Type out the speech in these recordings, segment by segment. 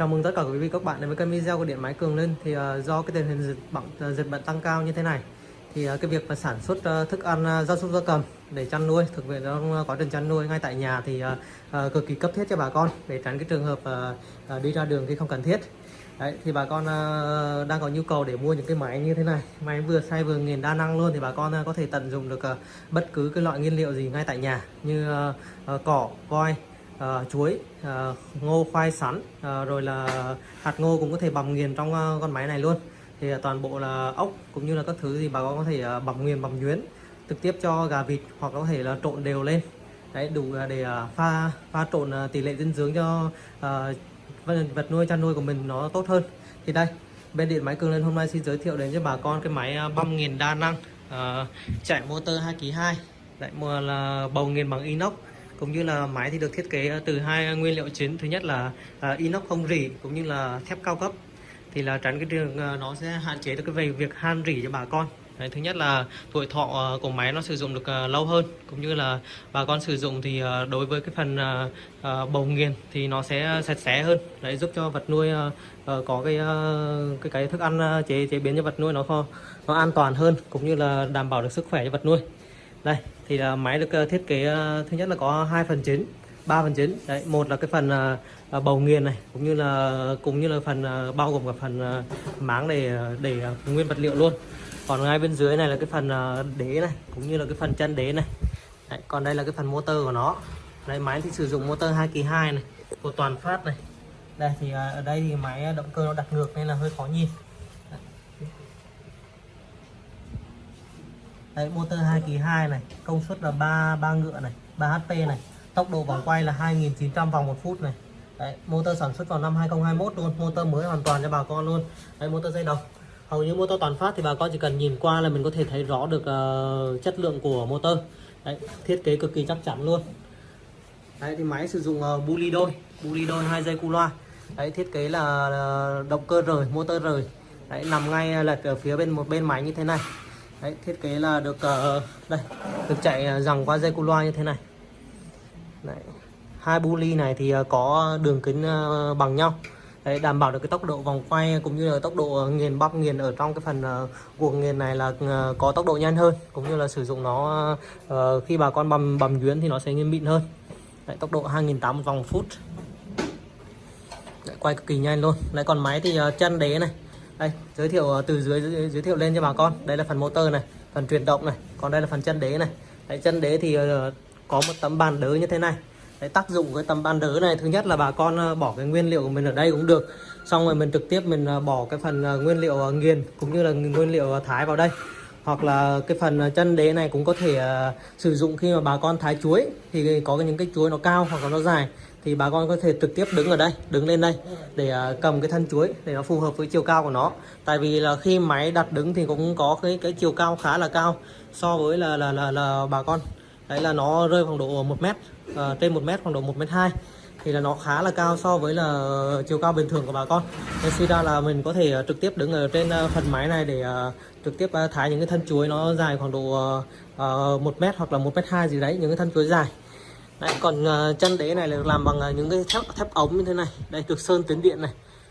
Chào mừng tất cả quý vị các bạn đến với kênh video của điện máy Cường Lên thì uh, do cái tình hình dịch bệnh ờ, dịch bệnh tăng cao như thế này thì uh, cái việc mà sản xuất uh, thức ăn uh, gia súc gia cầm để chăn nuôi thực hiện trong quá trình chăn nuôi ngay tại nhà thì uh, uh, cực kỳ cấp thiết cho bà con để tránh cái trường hợp uh, uh, đi ra đường khi không cần thiết. Đấy, thì bà con uh, đang có nhu cầu để mua những cái máy như thế này. Máy vừa xay vừa nghiền đa năng luôn thì bà con uh, có thể tận dụng được uh, bất cứ cái loại nguyên liệu gì ngay tại nhà như uh, uh, cỏ voi uh, chuối uh, ngô khoai sắn uh, rồi là hạt ngô cũng có thể bằm nghiền trong uh, con máy này luôn. Thì uh, toàn bộ là ốc cũng như là các thứ gì bà con có thể uh, bằm nghiền bằm nhuyễn trực tiếp cho gà vịt hoặc có thể là trộn đều lên. Đấy đủ để uh, pha pha trộn uh, tỷ lệ dinh dưỡng cho uh, vật nuôi chăn nuôi của mình nó tốt hơn. Thì đây bên điện máy cường lên hôm nay xin giới thiệu đến cho bà con cái máy băm nghiền đa năng uh, chạy motor 2 kg 2 lại mua là bầu nghiền bằng inox cũng như là máy thì được thiết kế ờ, từ hai nguyên liệu chính. Thứ nhất là ờ, inox không rỉ cũng như là thép cao cấp. Thì là tránh cái trường ờ, nó sẽ hạn chế được cái về việc han rỉ cho bà con. Đấy, thứ nhất là tuổi thọ của máy nó sử dụng được lâu hơn cũng như là bà con sử dụng thì đối với cái phần bầu nghiền thì nó sẽ sạch sẽ hơn. Đấy giúp cho vật nuôi có cái cái cái thức ăn chế chế biến cho vật nuôi nó kho nó an toàn hơn cũng như là đảm bảo được sức khỏe cho vật nuôi. Đây thì là máy được ờ, thiết kế ờ, thứ nhất là có hai phần chính ba phần chính. Đấy một là cái phần ờ, bầu nghiền này cũng như là cũng như là phần bao gồm cả phần máng để để nguyên vật liệu luôn. Còn ngay bên dưới này là cái phần đế này cũng như là cái phần chân đế này. Đấy, còn đây là cái phần motor của nó. Đây máy thì sử dụng motor 2 kỳ 2 này của toàn phát này. Đây thì ở đây thì máy động cơ nó đặt ngược nên là hơi khó nhìn. Đấy, motor 2 kỳ 2 này công suất là 3 3 ngựa này 3 HP này tốc độ vòng quay là 2900 vòng một phút này. Đấy, motor sản xuất vào năm 2021 luôn motor mới hoàn toàn cho bà con luôn. Đấy, motor dây đồng. Hầu như motor toàn phát thì bà con chỉ cần nhìn qua là mình có thể thấy rõ được uh, chất lượng của motor. Đấy, thiết kế cực kỳ chắc chắn luôn. Đấy, thì máy sử dụng ờ, uh, buli đôi buli đôi hai dây cu loa. Đấy, thiết kế là uh, động cơ rời motor rời. Đấy, nằm ngay lệch ở phía bên một bên máy như thế này. Đấy, thiết kế là được uh, đây được chạy ờ, dòng qua dây cu loa như thế này. Đấy. hai buli này thì uh, có đường kính uh, bằng nhau. Đấy, đảm bảo được cái tốc độ vòng quay cũng như là tốc độ nghiền bắp nghiền ở trong cái phần uh, nghiền này là uh, có tốc độ nhanh hơn cũng như là sử dụng nó uh, khi bà con bầm bầm nhuyễn thì nó sẽ nghiền mịn hơn. Đấy, tốc độ 2.800 vòng phút. Đấy, quay cực kỳ nhanh luôn. Lại còn máy thì uh, chân đế này đây giới thiệu ờ, từ dưới giới, thiệu lên cho bà con. Đây là phần motor này phần truyền động này còn đây là phần chân đế này. Đấy, chân đế thì ờ, có một tấm bàn đỡ như thế này. Đấy, tác dụng cái tấm bàn đỡ này thứ nhất là bà con ờ, bỏ cái nguyên liệu của mình ở đây cũng được. Xong rồi mình trực tiếp mình bỏ cái phần nguyên liệu nghiền cũng như là nguyên liệu thái vào đây. Hoặc là cái phần chân đế này cũng có thể sử dụng khi mà bà con thái chuối. Thì có những cái chuối nó cao hoặc là nó dài thì bà con có thể trực tiếp đứng ở đây đứng lên đây để à, cầm cái thân chuối để nó phù hợp với chiều cao của nó. Tại vì là khi máy đặt đứng thì cũng có cái cái chiều cao khá là cao so với là là là, là bà con. Đấy là nó rơi khoảng độ một mét uh, trên một mét khoảng độ một mét hai. Thì là nó khá là cao so với là chiều cao bình thường của bà con. Nên suy ra là mình có thể à, trực tiếp đứng ở trên phần máy này để trực tiếp thái những cái thân chuối nó dài khoảng độ uh, một mét hoặc là một mét hai gì đấy những cái thân chuối dài đấy, còn uh, chân đế này là được làm bằng uh, những cái thép thép ống như thế này. Đây được sơn tuyến điện này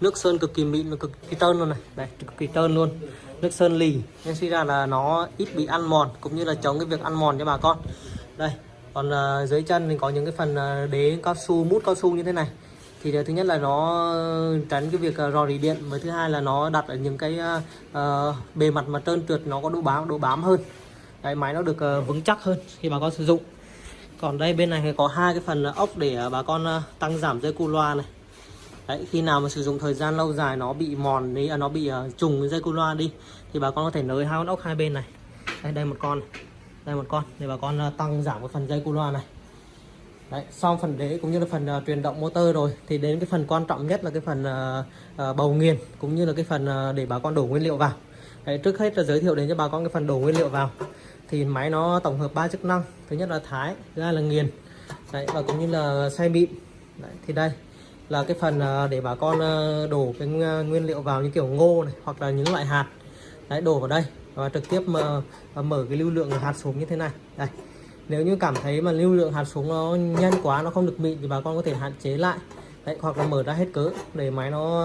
nước sơn cực kỳ mịn và cực kỳ tơn luôn này. Đây cực kỳ tơn luôn. Nước sơn lì nên suy ra là nó ít bị ăn mòn cũng như là chống cái việc ăn mòn cho bà con. Đây còn uh, dưới chân thì có những cái phần uh, đế cao su mút cao su như thế này. Thì thứ nhất là nó tránh cái việc uh, rò rỉ điện và thứ hai là nó đặt ở những cái uh, bề mặt mà trơn trượt nó có độ bám độ bám hơn. Đấy, máy nó được uh, vững chắc hơn khi bà con sử dụng còn đây bên này thì có hai cái phần ờ, ốc để ờ, bà con ờ, tăng giảm dây cu loa này. Đấy, khi nào mà sử dụng thời gian lâu dài nó bị mòn đi à, nó bị uh, trùng dây cu loa đi thì bà con có thể nới hai con ốc hai bên này. Đây đây một con này. Đây một con để bà con tăng giảm cái phần dây cu loa này. Đấy, xong phần đế cũng như là phần uh, truyền động motor rồi thì đến cái phần quan trọng nhất là cái phần uh, uh, bầu nghiền cũng như là cái phần uh, để bà con đổ nguyên liệu vào. Đấy, trước hết là giới thiệu đến cho bà con cái phần đổ nguyên liệu vào thì máy nó tổng hợp ba chức năng. Thứ nhất là thái thứ hai là nghiền. Đấy, và cũng như là xay mịn. Đấy, thì đây là cái phần à, để bà con à, đổ cái à, nguyên liệu vào như kiểu ngô này hoặc là những loại hạt. Đấy, đổ vào đây và trực tiếp mà mở cái lưu lượng hạt xuống như thế này. Đây nếu như cảm thấy mà lưu lượng hạt xuống nó nhanh quá nó không được mịn thì bà con có thể hạn chế lại đấy hoặc là mở ra hết cỡ để máy nó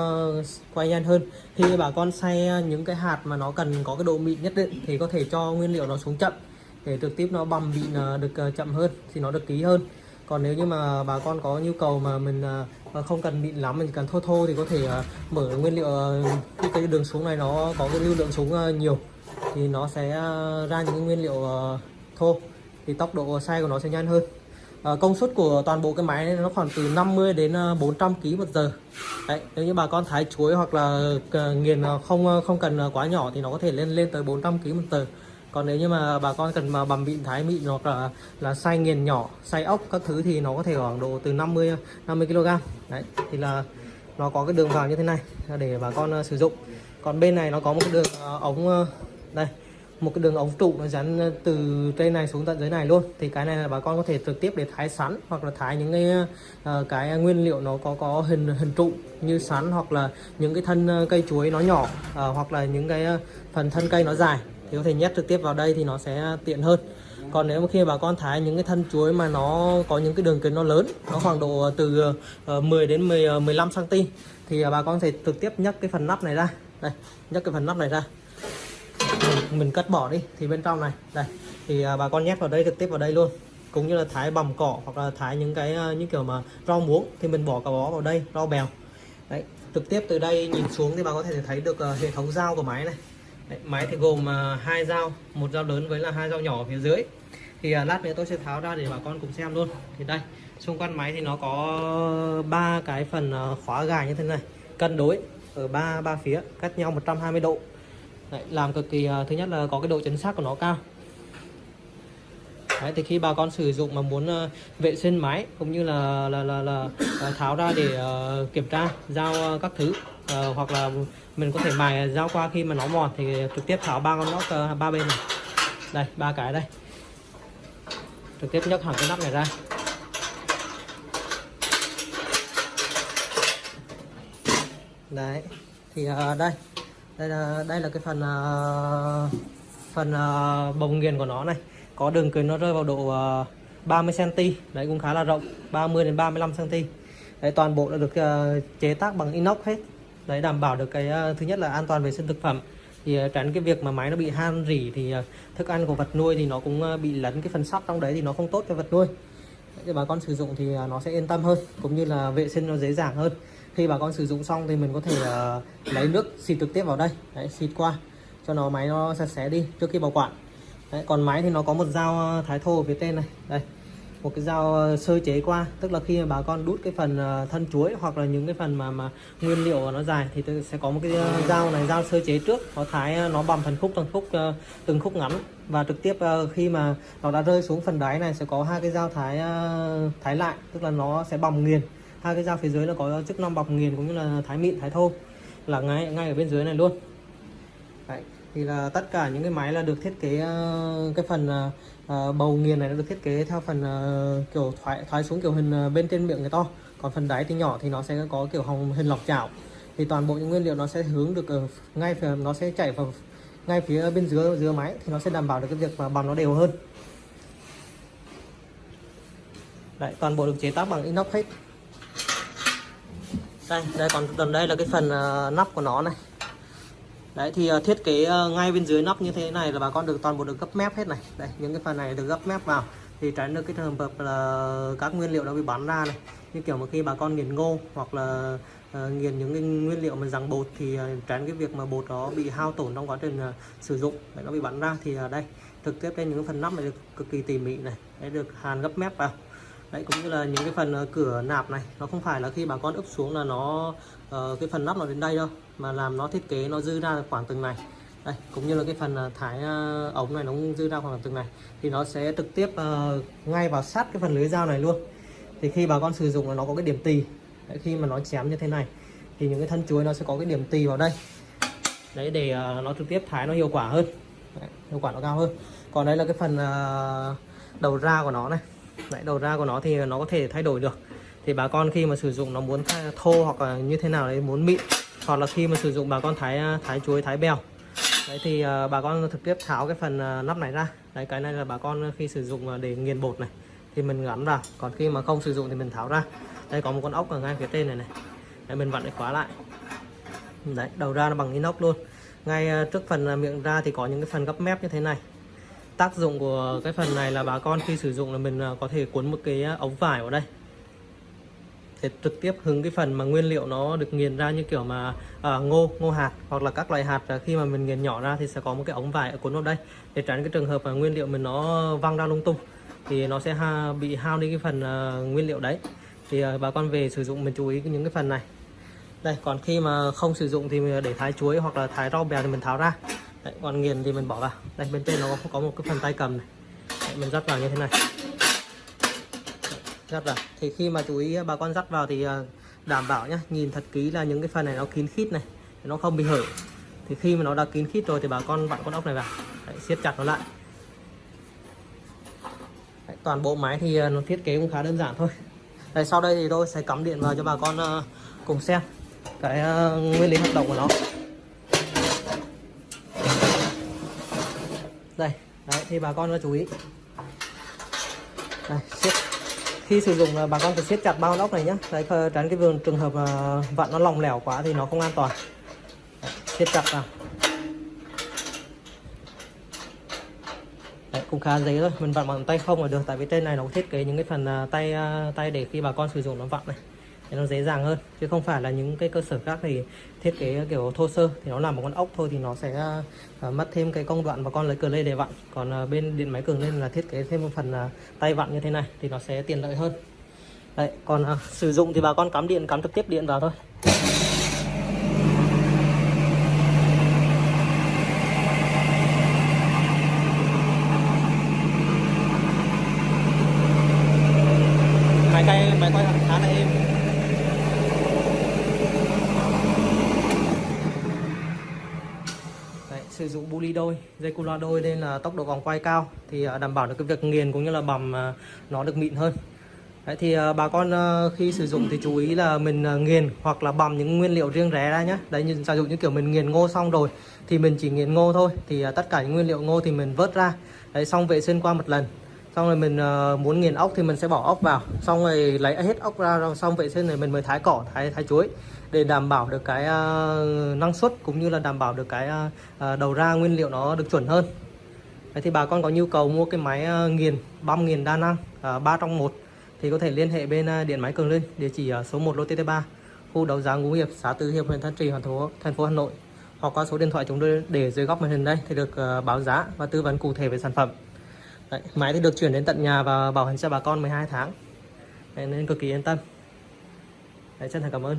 quay nhanh hơn. Khi bà con xay ờ, những cái hạt mà nó cần có cái độ mịn nhất định thì có thể cho nguyên liệu nó xuống chậm để trực tiếp nó bầm mịn ờ, được ờ, chậm hơn thì nó được ký hơn. Còn nếu như mà bà con có nhu cầu mà mình không cần mịn lắm mình cần thô thô thì có thể mở nguyên liệu cái, cái đường xuống này nó có cái lưu lượng xuống nhiều thì nó sẽ ra những nguyên liệu thô. Thì tốc độ xay của nó sẽ nhanh hơn à, công suất của toàn bộ cái máy này nó khoảng từ 50 đến ờ, 400 kg một giờ. Đấy, nếu như bà con thái chuối hoặc là ờ, nghiền không không cần quá nhỏ thì nó có thể lên lên tới 400 kg một giờ. Còn nếu như mà bà con cần mà bằm mịn thái mịn hoặc là là xay nghiền nhỏ xay ốc các thứ thì nó có thể khoảng độ từ 50 50 kg đấy thì là nó có cái đường vào như thế này để bà con uh, sử dụng. Còn bên này nó có một cái đường uh, ống uh, đây một cái đường ống trụ nó dán ờ, từ trên này xuống tận dưới này luôn. Thì cái này là bà con có thể trực tiếp để thái sắn hoặc là thái những cái uh, cái nguyên liệu nó có có hình hình trụ như sắn hoặc là những cái thân ờ, cây chuối nó nhỏ uh, hoặc là những cái phần thân cây nó dài. Thì có thể nhét trực tiếp vào đây thì nó sẽ tiện hơn. Còn nếu mà khi bà con thái những cái thân chuối mà nó có những cái đường kính nó lớn nó khoảng độ từ 10 đến 10 15 cm thì bà con có thể trực tiếp nhấc cái phần nắp này ra. Đây nhấc cái phần nắp này ra mình, cắt bỏ đi thì bên trong này. Đây thì à, bà con nhét vào đây trực tiếp vào đây luôn. Cũng như là thái bằm cỏ hoặc là thái những cái à, những kiểu mà rau muống thì mình bỏ cả bó vào đây rau bèo. Đấy trực tiếp từ đây nhìn xuống thì bà có thể thấy được à, hệ thống dao của máy này. Đấy, máy thì gồm uh, hai dao một dao lớn với là hai dao nhỏ ở phía dưới. Thì uh, lát nữa tôi sẽ tháo ra để bà con cùng xem luôn. Thì đây xung quanh máy thì nó có ba cái phần uh, khóa gài như thế này. Cân đối ở ba ba phía cách nhau 120 độ. Đấy, làm cực kỳ à, thứ nhất là có cái độ chính xác của nó cao. Đấy, thì khi bà con sử dụng mà muốn uh, vệ sinh máy cũng như là là là, là uh, tháo ra để uh, kiểm tra giao uh, các thứ uh, hoặc là mình có thể mài dao qua khi mà nó mòn thì trực tiếp tháo ba con nóc uh, ba bên này. Đây ba cái đây. Trực tiếp nhấc hẳn cái nắp này ra. Đấy thì uh, đây đây là đây là cái phần uh, phần uh, bồng nghiền của nó này. Có đường kính nó rơi vào độ uh, 30 cm đấy cũng khá là rộng 30 đến 35 cm đấy toàn bộ đã được uh, chế tác bằng inox hết. Đấy đảm bảo được cái uh, thứ nhất là an toàn vệ sinh thực phẩm. Thì tránh cái việc mà máy nó bị han rỉ thì thức ăn của vật nuôi thì nó cũng bị lấn cái phần sắt trong đấy thì nó không tốt cho vật nuôi. Để bà con sử dụng thì nó sẽ yên tâm hơn cũng như là vệ sinh nó dễ dàng hơn khi bà con sử dụng xong thì mình có thể uh, lấy nước xịt trực tiếp vào đây. Đấy, xịt qua cho nó máy nó sạch sẽ đi trước khi bảo quản. Đấy, còn máy thì nó có một dao ờ, thái thô ở phía trên này. Đây một cái dao ờ, sơ chế qua. Tức là khi mà bà con đút cái phần thân chuối hoặc là những cái phần mà mà nguyên liệu nó dài thì sẽ có một cái dao này dao sơ chế trước. Nó thái nó bằm phần khúc từng khúc từng khúc ngắn. Và trực tiếp khi mà nó đã rơi xuống phần đáy này sẽ có hai cái dao thái thái lại. Tức là nó sẽ bằm nghiền hai cái dao phía dưới là có chức năng bọc nghiền cũng như là thái mịn thái thô là ngay ngay ở bên dưới này luôn. Đấy, thì là tất cả những cái máy là được thiết kế ờ, cái phần uh, bầu nghiền này nó được thiết kế theo phần uh, kiểu thoái thoái xuống kiểu hình uh, bên trên miệng người to. Còn phần đáy thì nhỏ thì nó sẽ có kiểu hồng hình lọc chảo. Thì toàn bộ những nguyên liệu nó sẽ hướng được ở ngay phía nó sẽ chạy vào ngay phía bên dưới dưới máy thì nó sẽ đảm bảo được cái việc mà bằng nó đều hơn. Đấy, toàn bộ được chế tác bằng inox hết đây đây còn gần đây là cái phần uh, nắp của nó này. Đấy thì uh, thiết kế uh, ngay bên dưới nắp như thế này là bà con được toàn bộ được gấp mép hết này. Đây những cái phần này được gấp mép vào. Thì tránh được cái trường hợp là các nguyên liệu nó bị bắn ra này. Như kiểu mà khi bà con nghiền ngô hoặc là uh, nghiền những cái nguyên liệu mà răng bột thì uh, tránh cái việc mà bột đó bị hao tổn trong quá trình uh, sử dụng. Để nó bị bắn ra thì uh, đây thực tiếp đây những phần nắp này được cực kỳ tỉ mỉ này. Để được hàn gấp mép vào đấy cũng như là những cái phần ờ, cửa nạp này nó không phải là khi bà con ấp xuống là nó uh, cái phần nắp nó đến đây đâu mà làm nó thiết kế nó dư ra khoảng từng này. Đây cũng như là cái phần ờ, thái uh, ống này nó cũng dư ra khoảng từng này. Thì nó sẽ trực tiếp uh, ngay vào sát cái phần lưới dao này luôn. Thì khi bà con sử dụng là nó có cái điểm tì. Đấy, khi mà nó chém như thế này thì những cái thân chuối nó sẽ có cái điểm tì vào đây. Đấy để uh, nó trực tiếp thái nó hiệu quả hơn. Đấy, hiệu quả nó cao hơn. Còn đây là cái phần uh, đầu ra của nó này đấy, đầu ra của nó thì nó có thể thay đổi được. Thì bà con khi mà sử dụng nó muốn thô hoặc là như thế nào đấy muốn mịn hoặc là khi mà sử dụng bà con thái à, thái chuối thái bèo. Đấy thì à, bà con trực tiếp tháo cái phần à, nắp này ra. Đấy cái này là bà con khi sử dụng để nghiền bột này thì mình gắn vào. Còn khi mà không sử dụng thì mình tháo ra. Đây có một con ốc ở ngay phía trên này này. Đấy, mình vặn để khóa lại. Đấy đầu ra nó bằng inox luôn. Ngay trước phần miệng ra thì có những cái phần gấp mép như thế này tác dụng của cái phần này là bà con khi sử dụng là mình à, có thể cuốn một cái à, ống vải vào đây. Để trực tiếp hứng cái phần mà nguyên liệu nó được nghiền ra như kiểu mà à, ngô ngô hạt hoặc là các loại hạt à, khi mà mình nghiền nhỏ ra thì sẽ có một cái ống vải ở cuốn vào đây. Để tránh cái trường hợp mà nguyên liệu mình nó văng ra lung tung thì nó sẽ ha, bị hao đi cái phần à, nguyên liệu đấy. Thì à, bà con về sử dụng mình chú ý những cái phần này. Đây còn khi mà không sử dụng thì mình để thái chuối hoặc là thái rau bèo thì mình tháo ra đấy, còn nghiền thì mình bỏ vào. Đây bên trên nó có, có một cái phần tay cầm này. Đấy, mình dắt vào như thế này. Dắt vào. Thì khi mà chú ý à, bà con dắt vào thì à, đảm bảo nhá nhìn thật kỹ là những cái phần này nó kín khít này nó không bị hở. Thì khi mà nó đã kín khít rồi thì bà con vặn con ốc này vào. Đấy, siết chặt nó lại. Đấy, toàn bộ máy thì à, nó thiết kế cũng khá đơn giản thôi. Đây, sau đây thì tôi sẽ cắm điện vào cho bà con cùng xem cái uh, nguyên lý hoạt động của nó. Đây đấy thì bà con chú ý. Đây siết. Khi sử dụng là bà con phải siết chặt bao ốc này nhé đấy tránh cái vườn trường hợp ờ, vặn nó lỏng lẻo quá thì nó không an toàn. Đấy, siết chặt vào. Đấy, cũng khá dễ thôi. Mình vặn bằng tay không là được tại vì trên này nó thiết kế những cái phần ờ, tay ờ, tay để khi bà con sử dụng nó vặn này thì nó dễ dàng hơn. Chứ không phải là những cái cơ sở khác thì thiết kế kiểu thô sơ thì nó làm một con ốc thôi thì nó sẽ uh, mất thêm cái công đoạn và con lấy cờ lê để vặn. Còn uh, bên điện máy cường lên là thiết kế thêm một phần uh, tay vặn như thế này thì nó sẽ tiện lợi hơn. Đấy còn uh, sử dụng thì bà con cắm điện cắm trực tiếp điện vào thôi máy quay máy quay khá là êm Đấy, sử dụng buli đôi dây cu loa đôi nên là tốc độ vòng quay cao thì à, đảm bảo được cái việc nghiền cũng như là bầm à, nó được mịn hơn. Đấy, thì à, bà con khi sử dụng thì chú ý là mình nghiền hoặc là bầm những nguyên liệu riêng rẽ ra nhé đấy như sử dụng như kiểu mình nghiền ngô xong rồi thì mình chỉ nghiền ngô thôi thì tất cả những nguyên liệu ngô thì mình vớt ra. Đấy xong vệ sinh qua một lần. Xong rồi mình muốn nghiền ốc thì mình sẽ bỏ ốc vào. Xong rồi lấy hết ốc ra xong vệ sinh rồi mình mới thái cỏ thái thái chuối để đảm bảo được cái uh, năng suất cũng như là đảm bảo được cái uh, đầu ra nguyên liệu nó được chuẩn hơn. Đấy thì bà con có nhu cầu mua cái máy uh, nghiền băm nghiền đa năng uh, 3 trong 1 thì có thể liên hệ bên uh, điện máy Cường Linh địa chỉ ở số 1 lô TT3 khu đấu giá Ngũ Hiệp xã Tứ Hiệp huyện Thanh Trì thành phố thành phố Hà Nội hoặc qua số điện thoại chúng tôi để dưới góc màn hình đây thì được uh, báo giá và tư vấn cụ thể về sản phẩm. Đấy, máy thì được chuyển đến tận nhà và bảo hành cho bà con 12 tháng. Đấy, nên cực kỳ yên tâm. Đấy, chân thành cảm ơn.